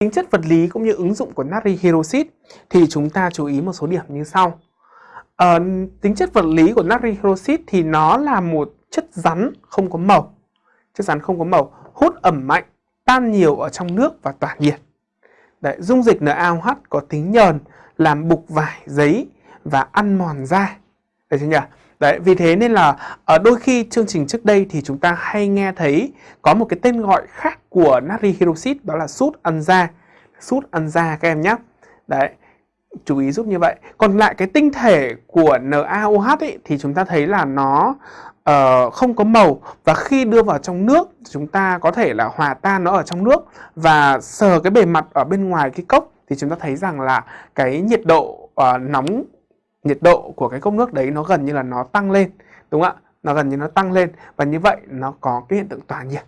Tính chất vật lý cũng như ứng dụng của natri hydroxit thì chúng ta chú ý một số điểm như sau. À, tính chất vật lý của natri hydroxit thì nó là một chất rắn không có màu. Chất rắn không có màu, hút ẩm mạnh, tan nhiều ở trong nước và tỏa nhiệt. Đấy, dung dịch NaOH có tính nhờn, làm bục vải, giấy và ăn mòn da. Đấy chưa nhỉ? Đấy, vì thế nên là ở đôi khi chương trình trước đây thì chúng ta hay nghe thấy có một cái tên gọi khác của natri hydroxit đó là sút ăn da. Sút ăn da các em nhé. Đấy, chú ý giúp như vậy. Còn lại cái tinh thể của NaOH ấy, thì chúng ta thấy là nó uh, không có màu và khi đưa vào trong nước chúng ta có thể là hòa tan nó ở trong nước và sờ cái bề mặt ở bên ngoài cái cốc thì chúng ta thấy rằng là cái nhiệt độ uh, nóng nhiệt độ của cái cốc nước đấy nó gần như là nó tăng lên, đúng không ạ? Nó gần như nó tăng lên và như vậy nó có cái hiện tượng tỏa nhiệt.